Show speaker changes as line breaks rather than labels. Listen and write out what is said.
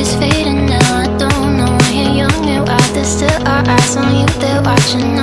is fading now. I don't know when you're young and there's still our eyes on you. They're watching